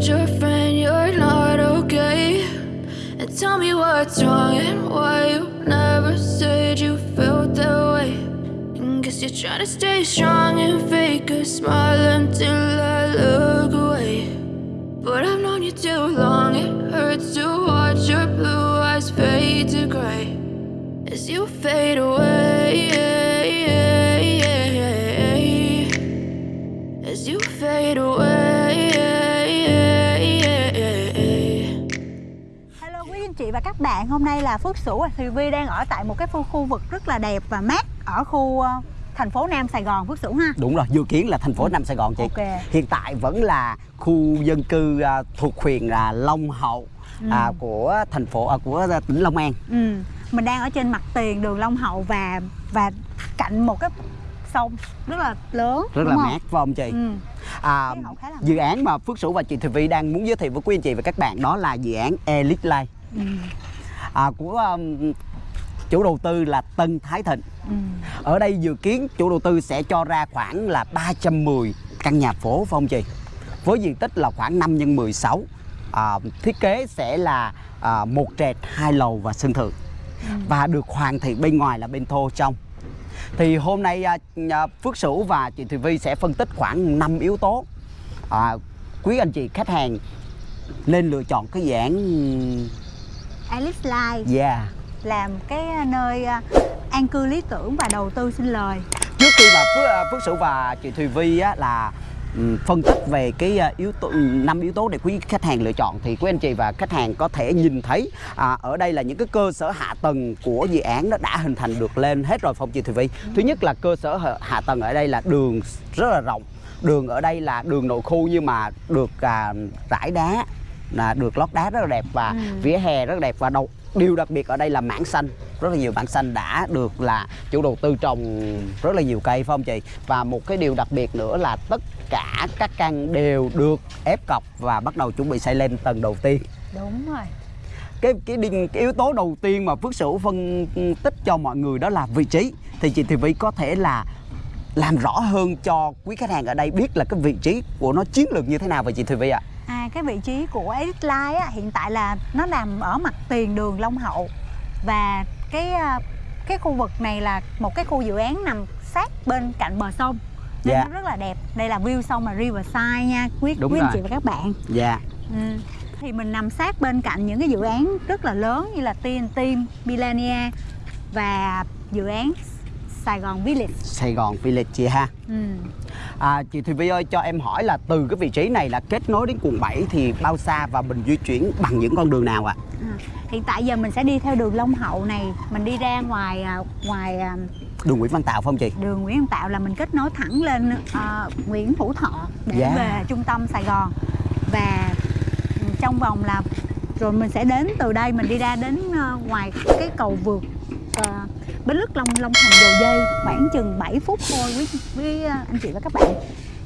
told your friend you're not okay. And tell me what's wrong and why you never said you felt that way. And guess you're trying to stay strong and fake a smile until I look away. But I've known you too long, it hurts to watch your blue eyes fade to gray as you fade away. As you fade away. Và các bạn, hôm nay là Phước Sửu và Thùy Vi đang ở tại một cái khu, khu vực rất là đẹp và mát ở khu ờ, thành phố Nam Sài Gòn Phước Sửu ha. Đúng rồi, dự kiến là thành phố Nam Sài Gòn chị. Ok. Hiện tại vẫn là khu dân cư à, thuộc huyện là Long Hậu à, của thành phố à, của tỉnh Long An. Ừ. Mình đang ở trên mặt tiền đường Long Hậu và và cạnh một cái sông rất là lớn Rất là không? mát phải không chị? Ừ. À, dự án mà Phước Sửu và chị Thùy Vi đang muốn giới thiệu với quý anh chị và các bạn đó là dự án Elite Life Ừ. à, của um, chủ đầu tư là Tân Thái Thịnh. Ừ. Ở đây dự kiến chủ đầu tư sẽ cho ra khoảng là 310 căn nhà phố phải không chị? Với diện tích là khoảng 5 x 16. À, thiết kế sẽ là à, một trệt, hai lầu và sân thượng. Và được hoàn thiện bên ngoài là bên thô trong. Thì hôm nay à, à, Phước Sửu và chị Thùy Vi sẽ phân tích khoảng 5 yếu tố. À, quý anh chị khách hàng nên lựa chọn cái dạng Alice Life yeah. làm cái nơi ờ, an cư lý tưởng và đầu tư sinh lời. trước khi mà Phước, à, Phước Sửu và chị Thùy Vi á, là phân tích về cái yếu tố năm yếu tố để quý khách hàng lựa chọn thì quý anh chị và khách hàng có thể nhìn thấy à, ở đây là những cái cơ sở hạ tầng của dự án nó đã hình thành được lên hết rồi phong chị Thùy Vi. Thứ nhất là cơ sở hạ- hạ tầng ở đây là đường rất là rộng. Đường ở đây là đường nội khu nhưng mà được à, rải đá là được lót đá rất là đẹp và Ừ. vỉa hè rất là đẹp. Và đầu điều đặc biệt ở đây là mảng xanh. Rất là nhiều mảng xanh đã được là chủ đầu tư trồng rất là nhiều cây phải không chị? Và một cái điều đặc biệt nữa là tất cả các căn đều được ép cọc và bắt đầu chuẩn bị xây lên tầng đầu tiên. Đúng rồi. cái cái, cái yếu tố đầu tiên mà Phước Sửu phân tích cho mọi người đó là vị trí. Thì chị Thị Vy có thể là làm rõ hơn cho quý khách hàng ở đây biết là cái vị trí của nó chiến lược như thế nào vậy chị Thị Vy ạ? À, cái vị trí của Edit Line á, hiện tại là nó nằm ở mặt tiền đường Long Hậu. Và cái à, cái khu vực này là một cái khu dự án nằm sát bên cạnh bờ sông. Nên Dạ. nó rất là đẹp. Đây là view sông là Riverside nha quý Đúng quý anh chị và các bạn. Dạ. Ừ. thì mình nằm sát bên cạnh những cái dự án rất là lớn như là TNT, Millenia và dự án Sài Gòn Village. Sài Gòn Village chị ha. Ừ. À, chị Thùy Vi ơi cho em hỏi là từ cái vị trí này là kết nối đến quận 7 thì bao xa và mình di chuyển bằng những con đường nào ạ? À, hiện tại giờ mình sẽ đi theo đường Long Hậu này mình đi ra ngoài à, ngoài à, Đường Nguyễn Văn Tạo phải không chị? đường Nguyễn Văn Tạo là mình kết nối thẳng lên à, Nguyễn Hữu Thọ để Dạ. về trung tâm Sài Gòn và ừ, trong vòng là rồi mình sẽ đến từ đây mình đi ra đến à, ngoài cái cầu vượt à, Bến Lức Long Long Thành Dầu Dây khoảng chừng 7 phút thôi quý, quý à, anh chị và các bạn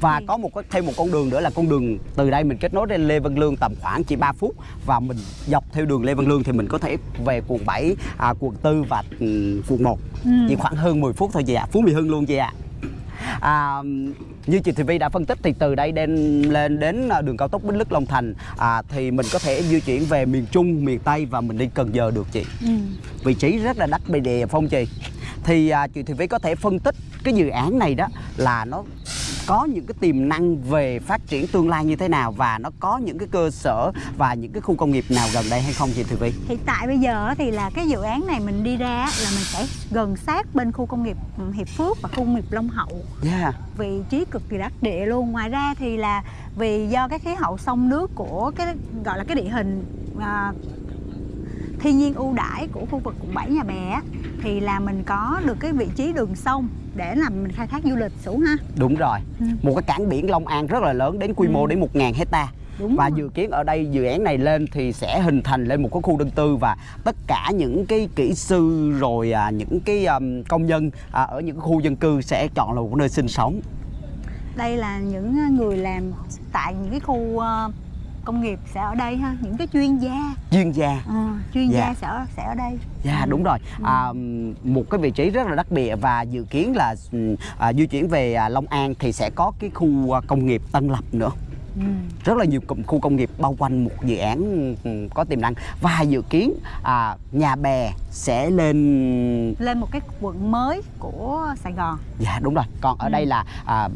Và có một thêm một con đường nữa là con đường từ đây mình kết nối đến Lê Văn Lương tầm khoảng chỉ 3 phút và mình dọc theo đường Lê Văn Lương thì mình có thể về quận 7, à, quận 4 và ừ, quận 1 Ừ. chỉ khoảng hơn 10 phút thôi chị ạ. Phú Mỹ Hưng luôn chị ạ. À, như chị Thùy Vi đã phân tích thì từ đây đến lên đến à, đường cao tốc Bến Lức Long Thành à, thì mình có thể di chuyển về miền Trung, miền Tây và mình đi Cần Giờ được chị. ừ. vị trí rất là đắc bề đề phong trì thì à, chị Thùy Vy có thể phân tích cái dự án này đó là nó có những cái tiềm năng về phát triển tương lai như thế nào và nó có những cái cơ sở và những cái khu công nghiệp nào gần đây hay không chị Thùy Vy? hiện tại bây giờ thì là cái dự án này mình đi ra là mình sẽ gần sát bên khu công nghiệp ừ, Hiệp Phước và khu công nghiệp Long Hậu Yeah. vị trí cực kỳ đắc địa luôn ngoài ra thì là vì do cái khí hậu sông nước của cái gọi là cái địa hình à, thiên nhiên ưu đãi của khu vực quận 7 nhà bè thì là mình có được cái vị trí đường sông để làm mình khai thác du lịch sủ ha Đúng rồi. Ừ. Một cái cảng biển Long An rất là lớn đến quy mô Ừ. đến 1.000 hecta. đúng Và rồi. dự kiến ở đây dự án này lên thì sẽ hình thành lên một cái khu dân tư và tất cả những cái kỹ sư rồi à, những cái um, công nhân à, ở những khu dân cư sẽ chọn là một nơi sinh sống. đây là những người làm tại những cái khu à, công nghiệp sẽ ở đây ha những cái chuyên gia. Chuyên gia. Ờ, chuyên Dạ. gia sẽ ở, sẽ ở đây. Dạ Ừ. đúng rồi. À, một cái vị trí rất là đắc địa và dự kiến là ừ, à, di chuyển về à, Long An thì sẽ có cái khu à, công nghiệp Tân Lập nữa. Ừ. rất là nhiều khu công nghiệp bao quanh một dự án ừ, có tiềm năng. Và dự kiến à, nhà bè sẽ lên lên một cái quận mới của Sài Gòn. Dạ đúng rồi. Còn ở Ừ. đây là à,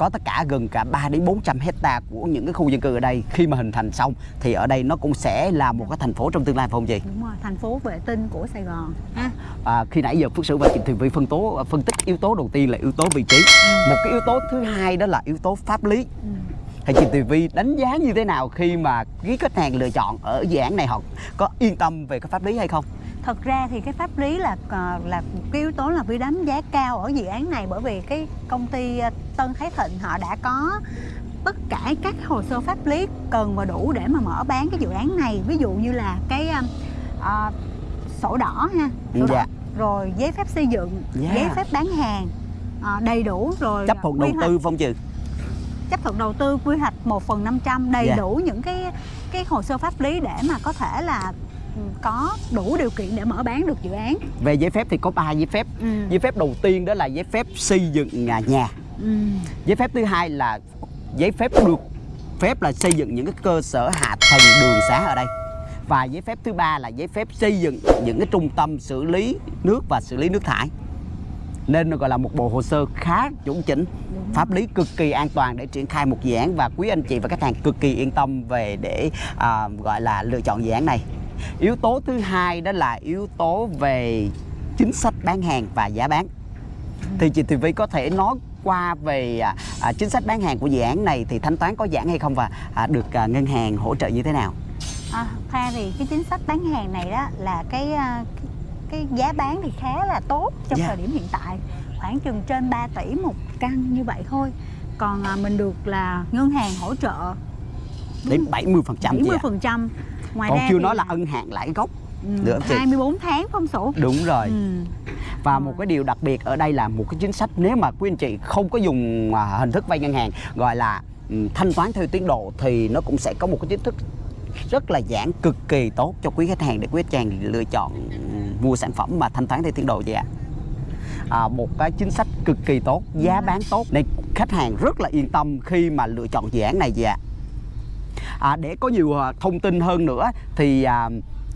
có tất cả gần cả 3 đến 400 hecta của những cái khu dân cư ở đây khi mà hình thành xong thì ở đây nó cũng sẽ là một cái thành phố trong tương lai phải không chị? đúng rồi thành phố vệ tinh của Sài Gòn ha À, khi nãy giờ Phước Sử và chị Thùy Vi phân tố phân tích yếu tố đầu tiên là yếu tố vị trí một cái yếu tố thứ hai đó là yếu tố pháp lý ừ. thì chị Thùy Vi đánh giá như thế nào khi mà quý khách hàng lựa chọn ở dự án này họ có yên tâm về cái pháp lý hay không? Thật ra thì cái pháp lý là ờ, là một cái yếu tố là vi đánh giá cao ở dự án này bởi vì cái công ty ờ, Tân Thái Thịnh họ đã có tất cả các hồ sơ pháp lý cần và đủ để mà mở bán cái dự án này ví dụ như là cái ờ, sổ đỏ ha sổ Dạ. đỏ, rồi giấy phép xây dựng Dạ. giấy phép bán hàng ờ, đầy đủ rồi Chấp thuận đầu tư phong trừ chấp thuận đầu tư quy hoạch 1 phần 500 đầy Dạ. đủ những cái cái hồ sơ pháp lý để mà có thể là có đủ điều kiện để mở bán được dự án. Về giấy phép thì có 3 giấy phép. Ừ. giấy phép đầu tiên đó là giấy phép xây dựng nhà nhà. Ừ. giấy phép thứ hai là giấy phép được phép là xây dựng những cái cơ sở hạ tầng đường xá ở đây. Và giấy phép thứ ba là giấy phép xây dựng những cái trung tâm xử lý nước và xử lý nước thải. Nên nó gọi là một bộ hồ sơ khá chuẩn chỉnh Đúng. pháp lý cực kỳ an toàn để triển khai một dự án. Và quý anh chị và khách hàng cực kỳ yên tâm về để à, gọi là lựa chọn dự án này yếu tố thứ hai đó là yếu tố về chính sách bán hàng và giá bán. Thì chị Thùy Vi có thể nói qua về à, à, chính sách bán hàng của dự án này thì thanh toán có giãn hay không và à, được à, ngân hàng hỗ trợ như thế nào? À, ra thì cái chính sách bán hàng này đó là cái à, cái, cái giá bán thì khá là tốt trong Dạ. thời điểm hiện tại. Khoảng chừng trên 3 tỷ một căn như vậy thôi. Còn à, mình được là ngân hàng hỗ trợ. Đến 70 phần trăm 70 phần trăm ngoài còn ra chưa thì nói là ân hạn lãi gốc. Ừ, nữa không chị? 24 tháng không sổ đúng rồi. Ừ. và một cái điều đặc biệt ở đây là một cái chính sách nếu mà quý anh chị không có dùng à, hình thức vay ngân hàng gọi là ừ, thanh toán theo tiến độ thì nó cũng sẽ có một cái chính thức rất là giãn cực kỳ tốt cho quý khách hàng để quý khách hàng lựa chọn ừ, mua sản phẩm mà thanh toán theo tiến độ vậy ạ. À, một cái chính sách cực kỳ tốt giá bán tốt. Nên khách hàng rất là yên tâm khi mà lựa chọn dự án này vậy ạ à, để có nhiều à, thông tin hơn nữa thì à,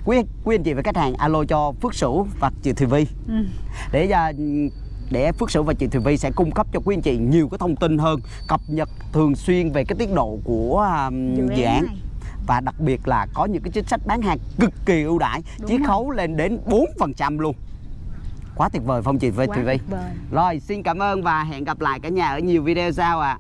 quý quý anh chị và khách hàng alo cho Phước Sửu và chị Thùy Vi. Ừ. để à, để Phước Sửu và chị Thùy Vi sẽ cung cấp cho quý anh chị nhiều cái thông tin hơn cập nhật thường xuyên về cái tiến độ của à, dự án này. và đặc biệt là có những cái chính sách bán hàng cực kỳ ưu đãi chiết khấu lên đến 4% luôn. Quá tuyệt vời không chị Thùy Vi? Vời. rồi xin cảm ơn và hẹn gặp lại cả nhà ở nhiều video sau ạ